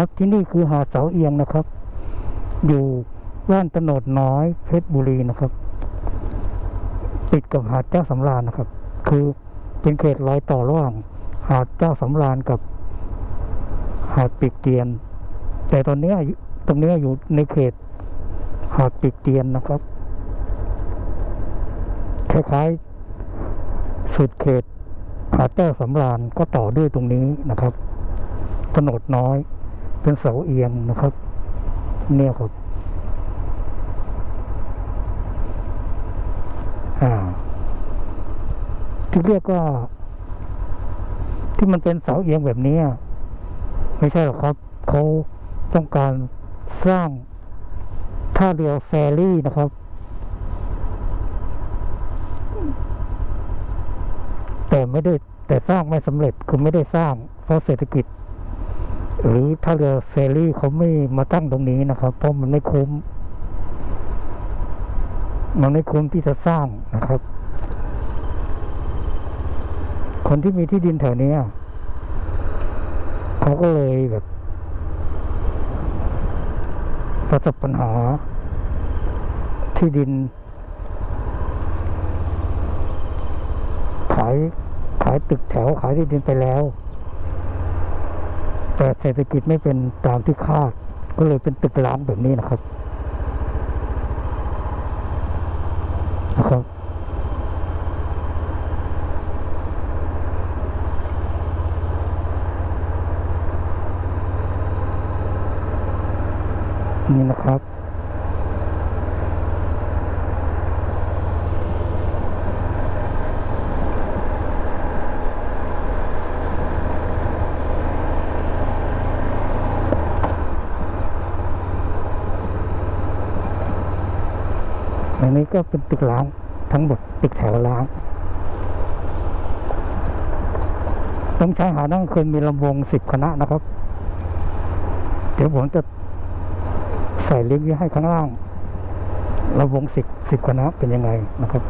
ครับที่นี่คือหาดเสาเอียงนะครับ อยู่ว่านตโนดน้อยเพชรบุรีนะครับ ติดกับหาดเจ้าสำราญนะครับ คือเป็นเขตรอยต่อระหว่างหาดเจ้าสำราญกับหาดปีกเตียน แต่ตอนนี้อยู่ตรงนี้อยู่ในเขตหาดปีกเตียนนะครับคล้ายๆสุดเขตหาดเจ้าสำราญก็ต่อด้วยตรงนี้นะครับถนนน้อย เป็นเสาเอียงนะครับ เนี่ยครับที่เรียกว่าที่มันเป็นเสาเอียงแบบนี้ ไม่ใช่หรอกครับ เขาต้องการสร้างท่าเรือแฟรี่นะครับ แต่ไม่ได้แต่สร้างไม่สำเร็จคือไม่ได้สร้างเพราะเศรษฐกิจ หรือถ้าเรือเฟรรี่เขาไม่มาตั้งตรงนี้นะครับ เพราะมันไม่คุ้ม มันไม่คุ้มที่จะสร้างนะครับ คนที่มีที่ดินแถวเนี้ยเขาก็เลยแบบประสบปัญหาที่ดิน ขายขายตึกแถวขายที่ดินไปแล้ว แต่เศรษฐกิจไม่เป็นตามที่คาด ก็เลยเป็นตึกร้างแบบนี้นะครับนะครับนี่นะครับ ก็เป็นตึกล้างทั้งหมดตึกแถวล้างต้องใช้หาดนั่งคืนมีลำวงสิบคณะนะครับ เดี๋ยวผมจะใส่ลิงก์ไว้ให้ข้างล่างลำวงสิบสิบคณะเป็นยังไงนะครับ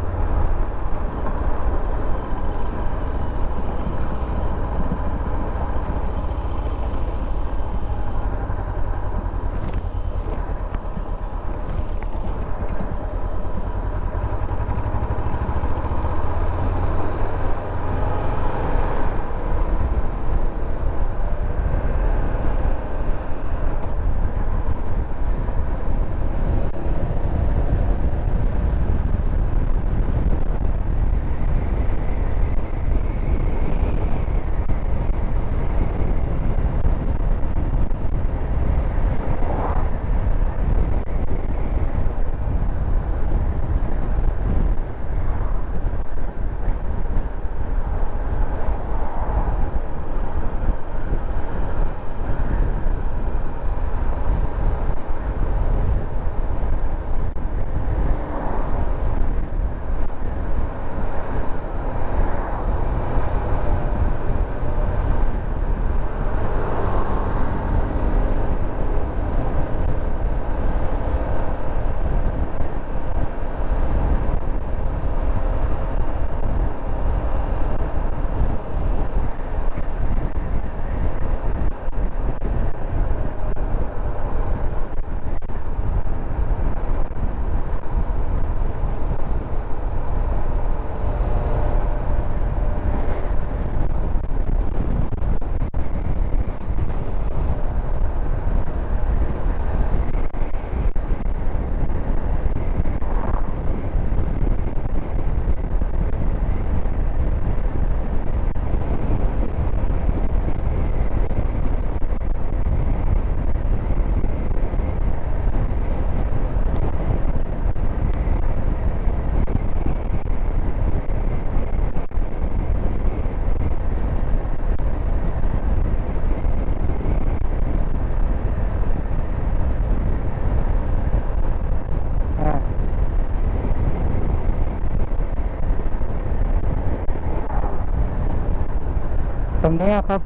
นี้ครับ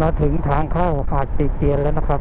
มาถึงทางเข้าหาดปีเจียนแล้วนะครับ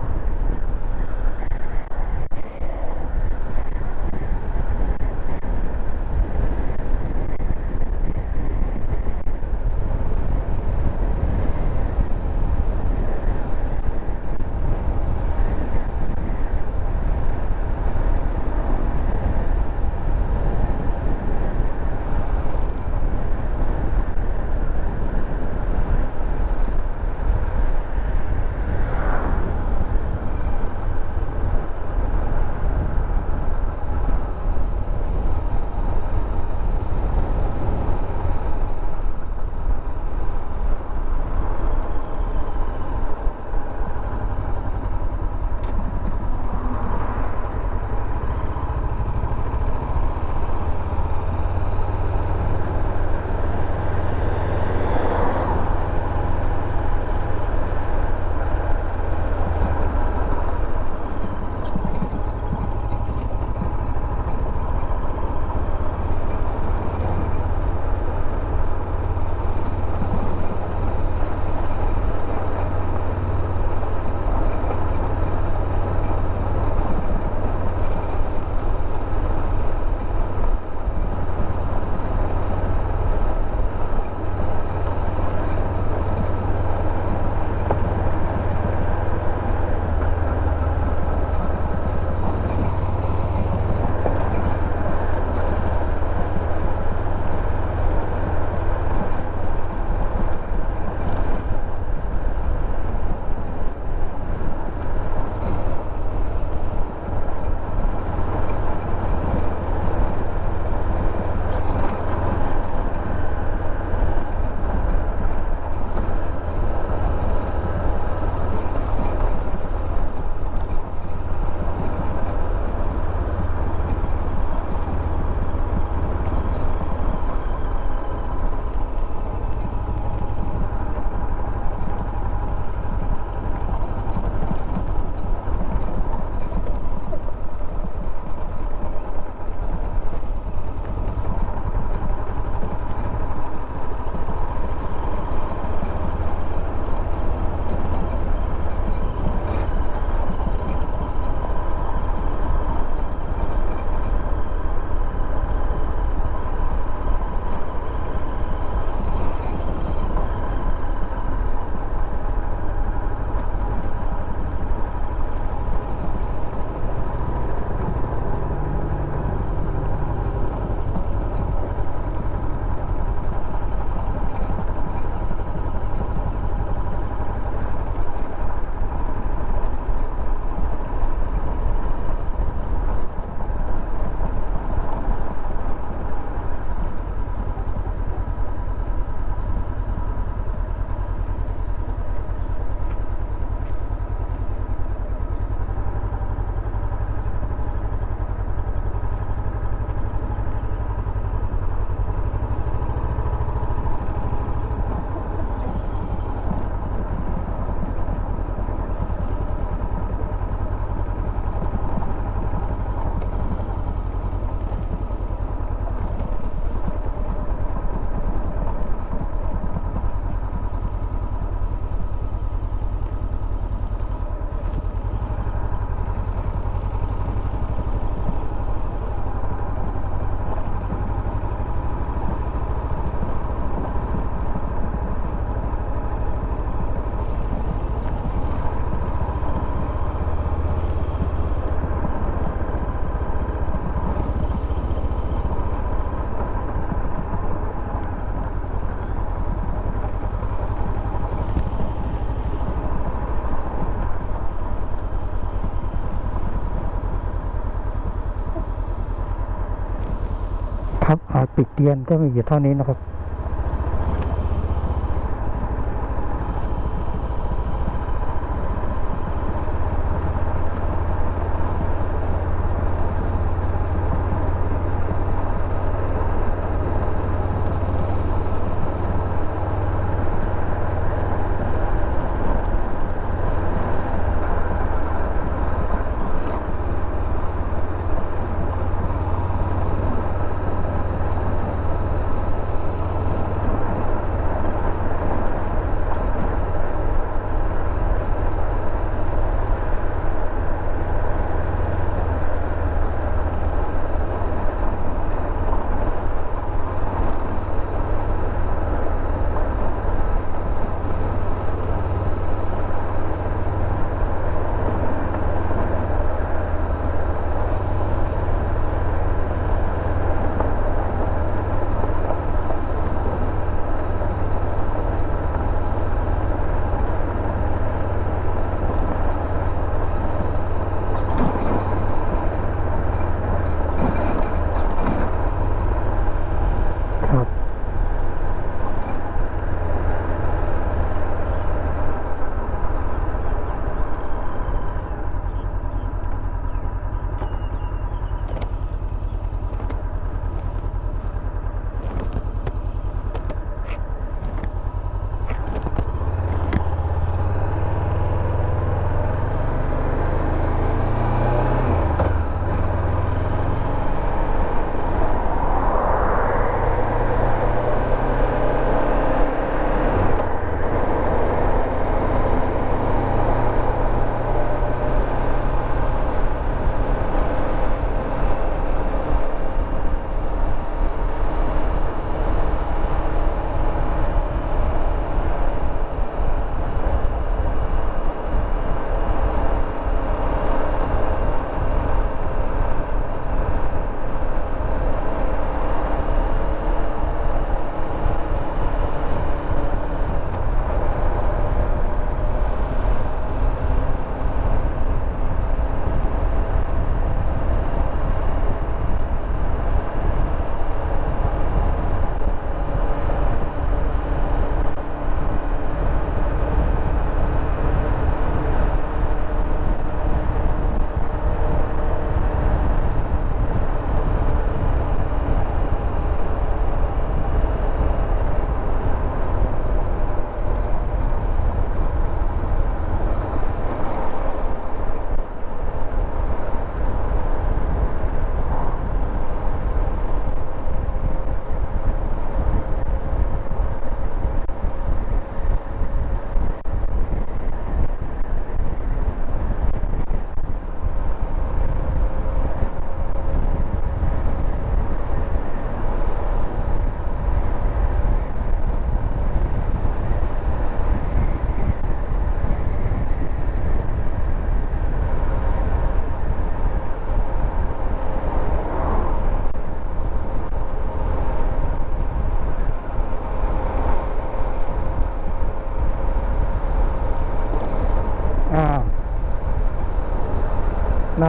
ติเตียนก็มีอยู่เท่านี้นะครับ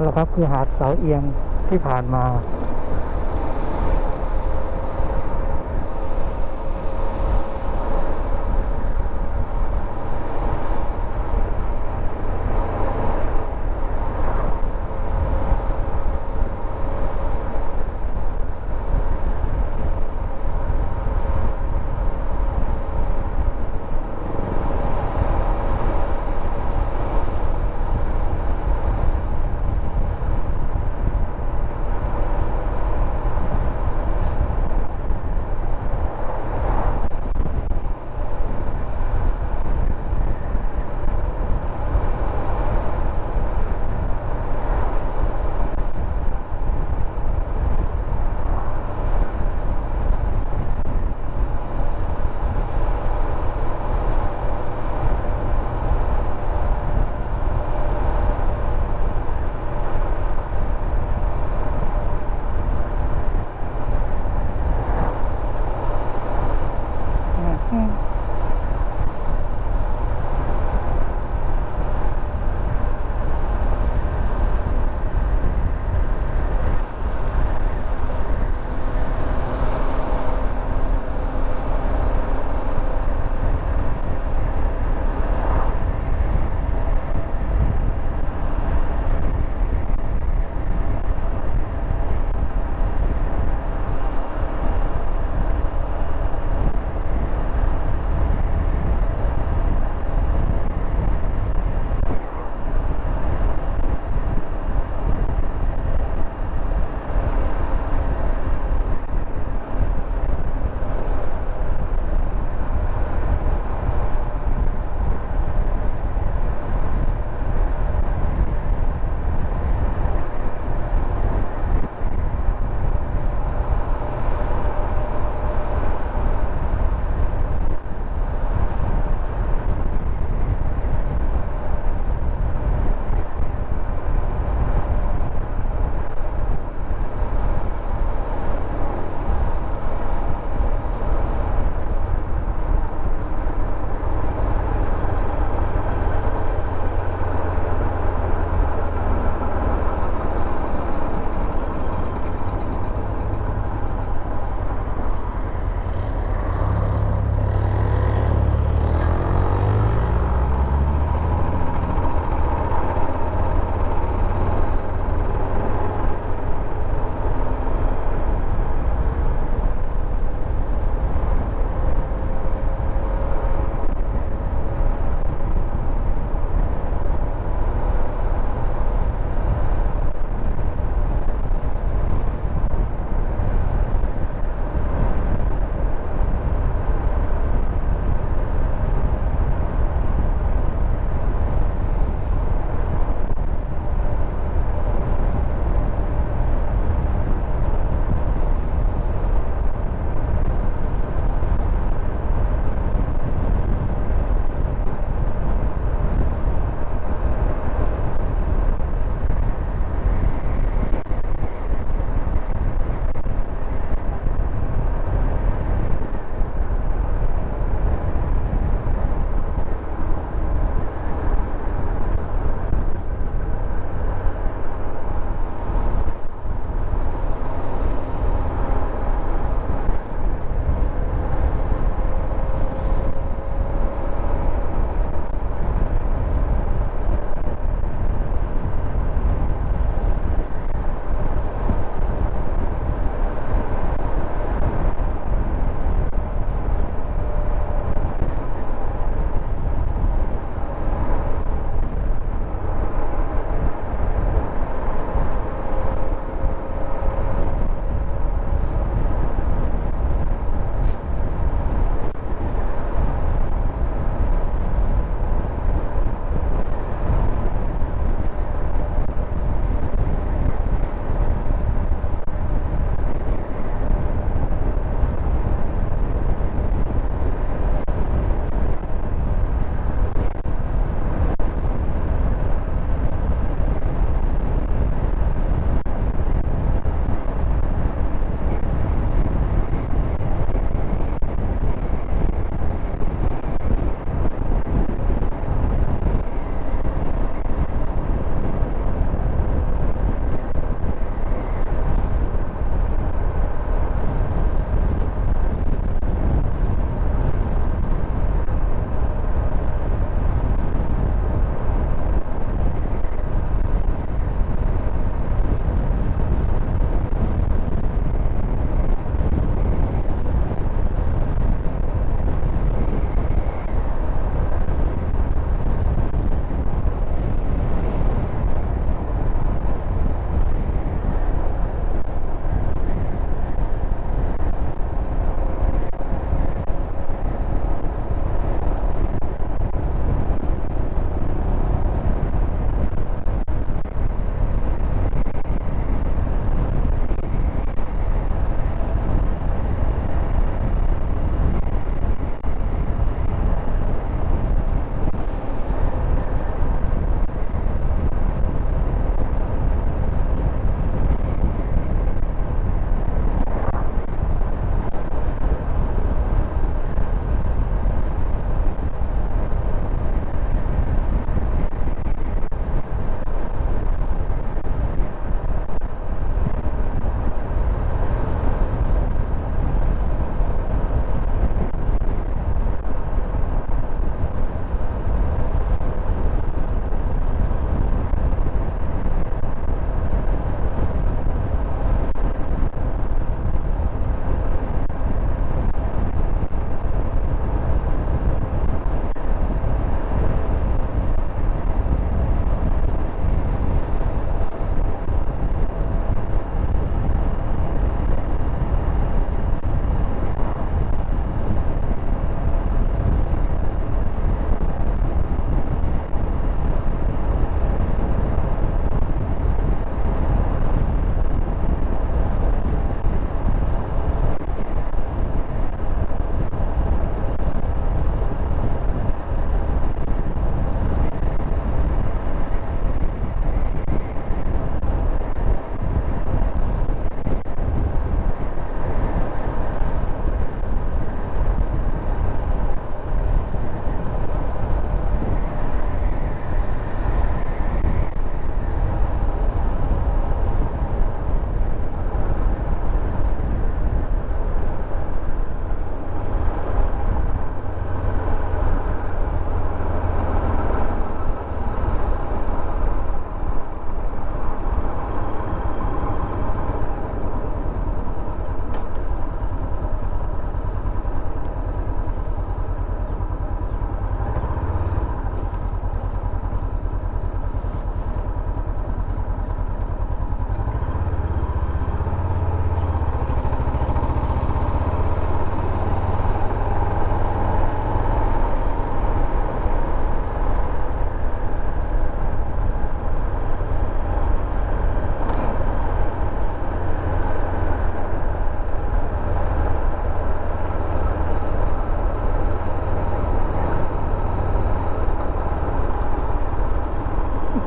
นั้นแหละครับคือหาดเสาเอียงที่ผ่านมา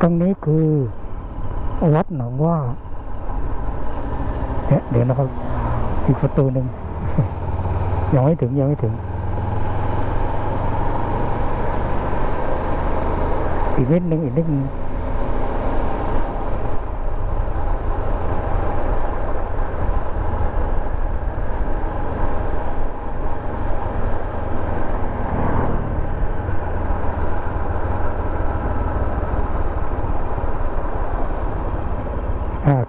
รงนี้คือวัดหนองว่าเนี่ยเดี๋ยวนะครับ อีกประตูหนึ่งยังไม่ถึงยังไม่ถึง อีกนิดหนึ่งอีกนิดหนึง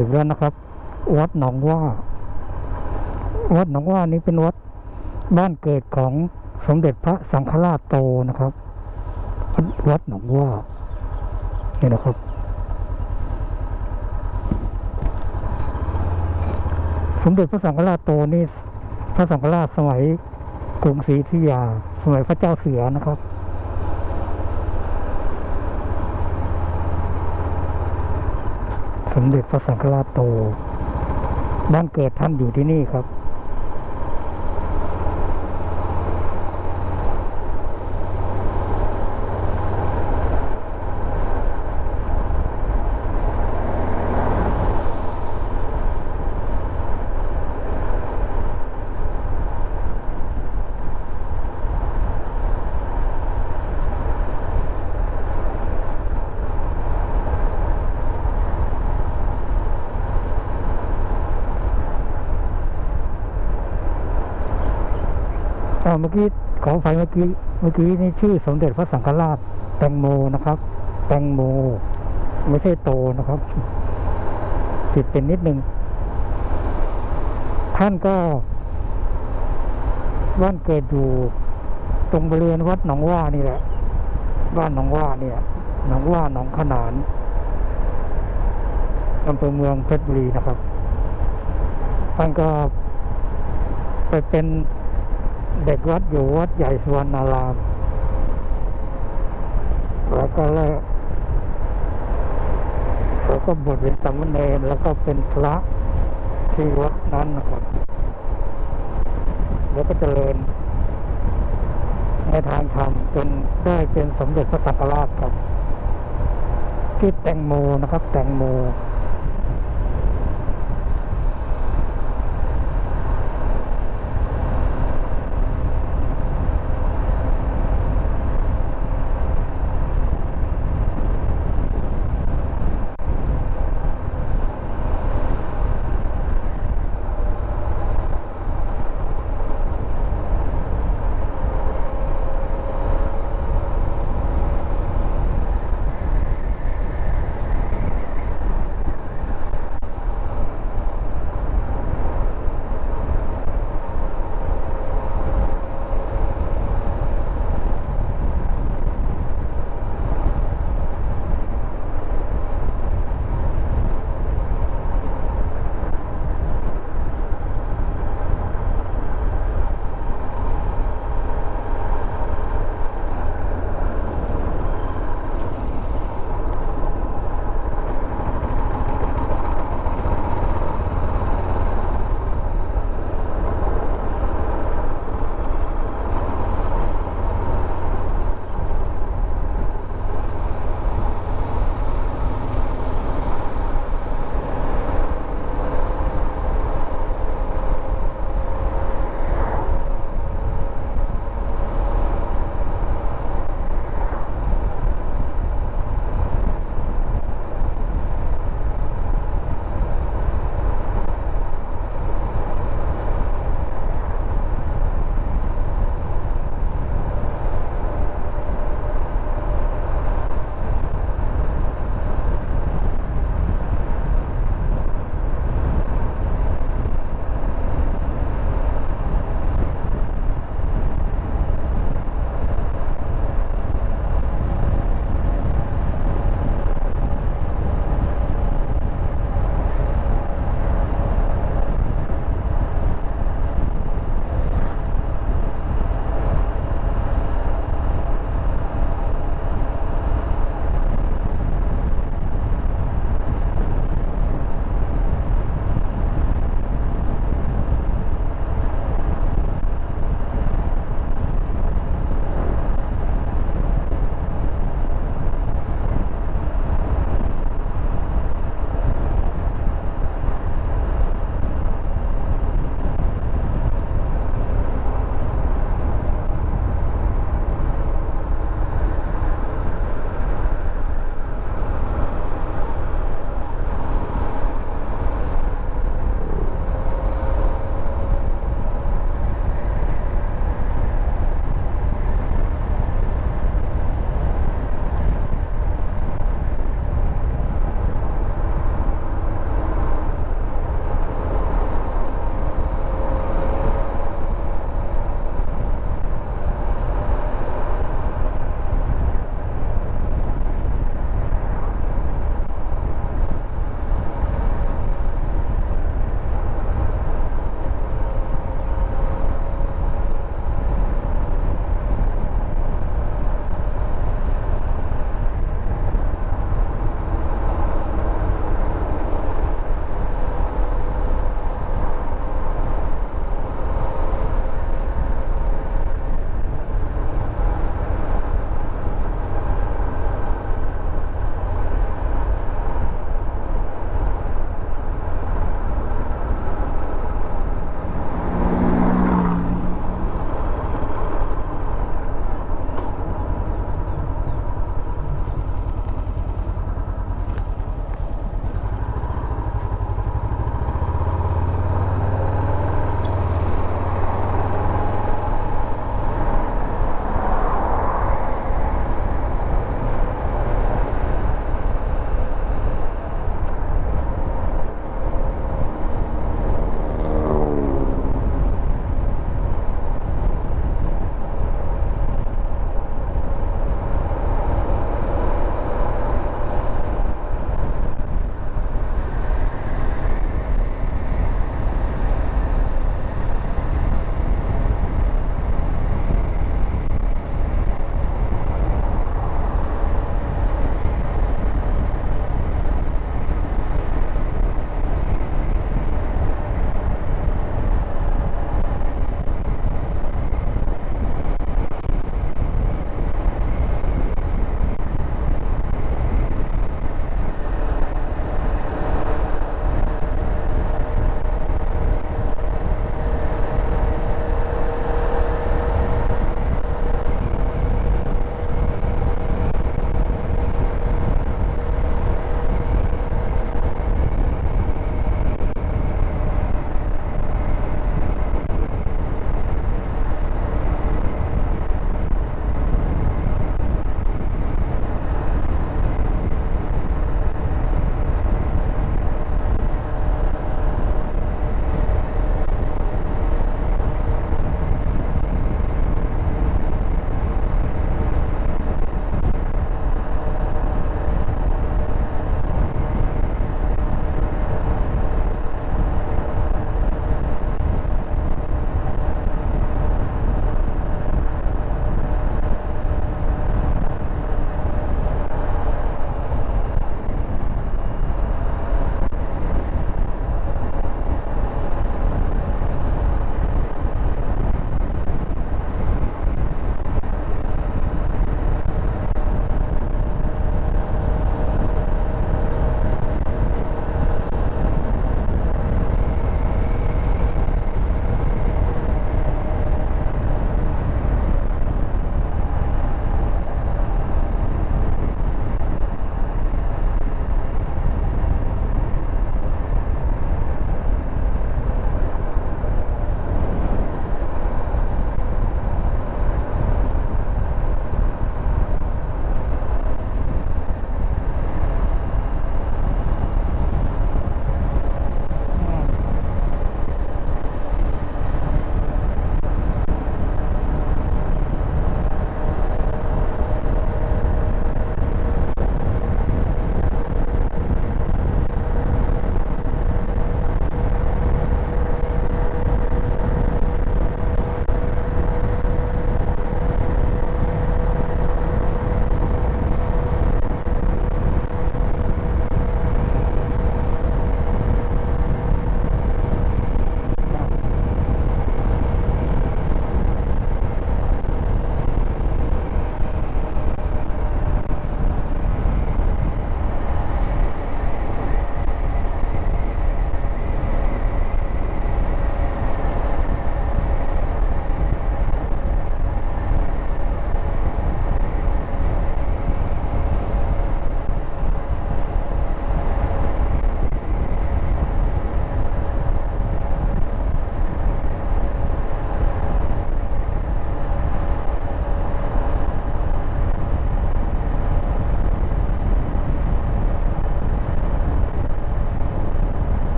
ถึงแล้วนะครับ วัดหนองว่า วัดหนองว่านี้เป็นวัดบ้านเกิดของสมเด็จพระสังฆราชโตนะครับ วัดหนองว่านี่นะครับ สมเด็จพระสังฆราชโตนี่พระสังฆราชสมัยกรุงศรีอยุธยา สมัยพระเจ้าเสือนะครับ มเด็จพระสังฆราชโต บ้านเกิดท่านอยู่ที่นี่ครับ อ่าเมื่อกี้ขออภัยเมื่อกี้เมื่อกี้นี่ชื่อสมเด็จพระสังฆราชแตงโมนะครับ แตงโม ไม่ใช่โตนะครับผิดเป็นนิดนึง ท่านก็บ้านเกิดอยู่ตรงบริเวณวัดหนองว่านี่แหละ บ้านหนองว่าเนี่ยหนองว่าหนองขนานอำเภอเมืองเพชรบุรีนะครับท่านก็ไปเป็น เด็กวัดอยู่วัดใหญ่สุวรรณาราม แล้วก็เลยแล้วก็บวชเป็นสามเณรแล้วก็เป็นพระที่วัดนั้นนะครับแล้วก็เจริญในทางธรรมจนได้เป็นสมเด็จพระสังฆราชครับ ที่แตงโมนะครับ แตงโม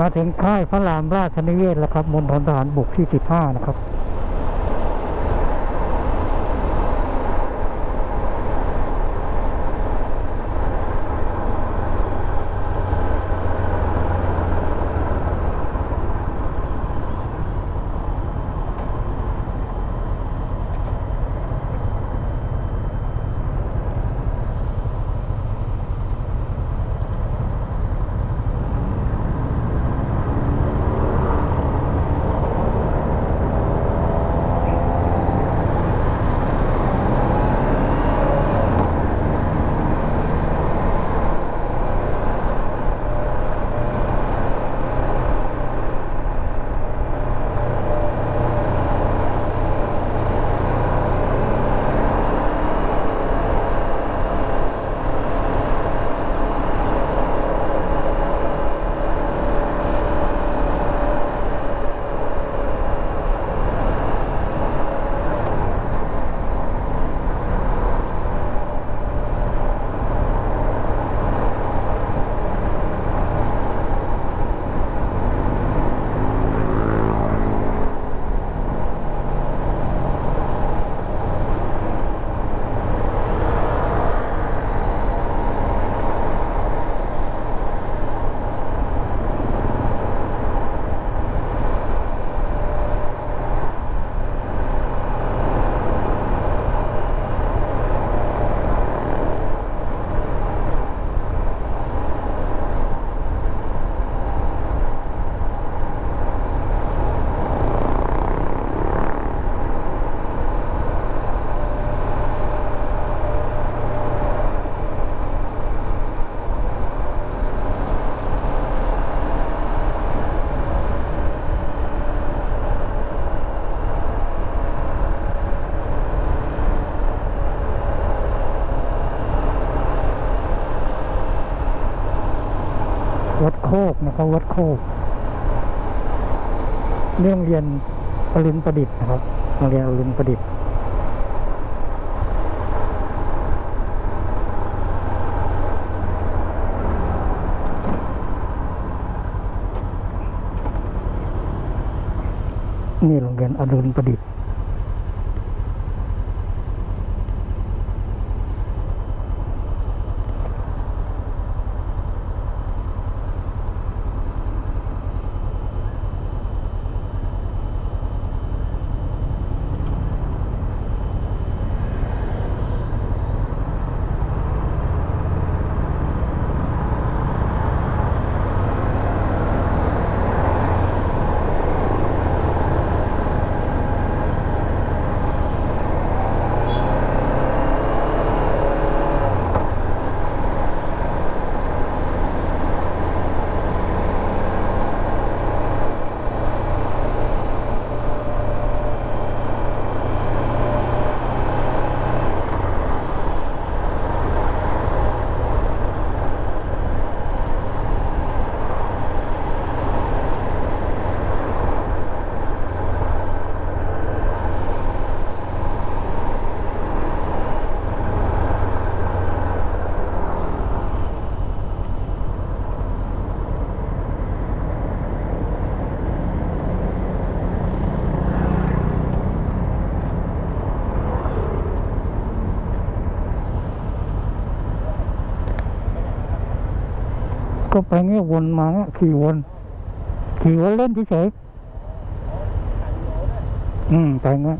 มาถึงค่ายพระรามราชนิเวศแล้วครับมณฑลทหารบกที่ 15 นะครับ กนะครับวัดโคกนี่โรงเรียนอรุณประดิษฐ์นะครับโรงเรียนอรุณประดิษฐ์นี่โรงเรียนอรุณประดิษฐ์ ก็ไปเงี้ยวนมาเงี้ยขี่วน ขี่วนเล่นเฉยๆอืมไปเงี้ย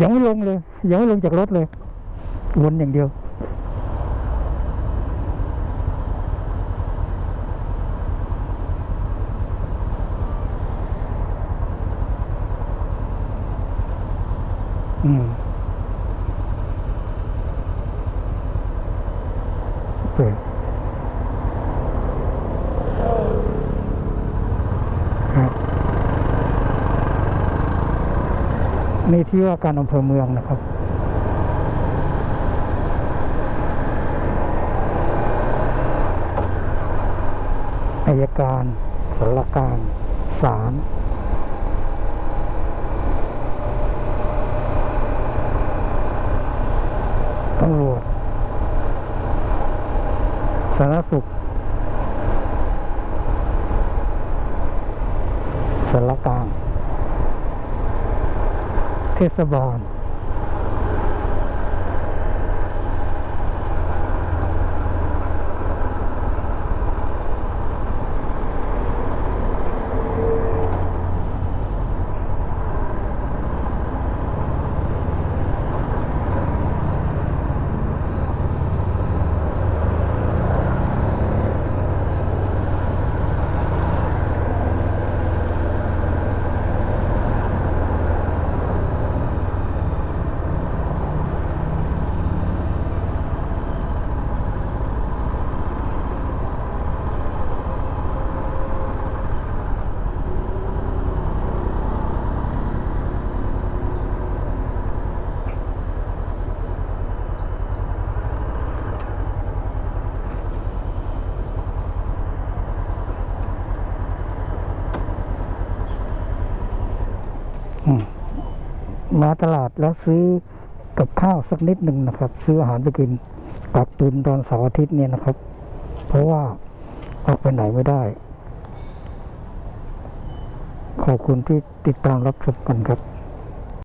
ยังไม่ลงเลย ยังไม่ลงจากรถเลย วนอย่างเดียว อืมโอเคครับ นี่ ที่ว่าการอำเภอเมืองนะครับอายการสารการศาลตำรวจสาธารณสุขสารกลาง เตลาดแล้วซื้อกับข้าวสักนิดหนึ่งนะครับ ซื้ออาหารไปกินกักตุนตอนเสาร์อาทิตย์เนี่ยนะครับ เพราะว่าออกไปไหนไม่ได้ ขอบคุณที่ติดตามรับชมกันครับ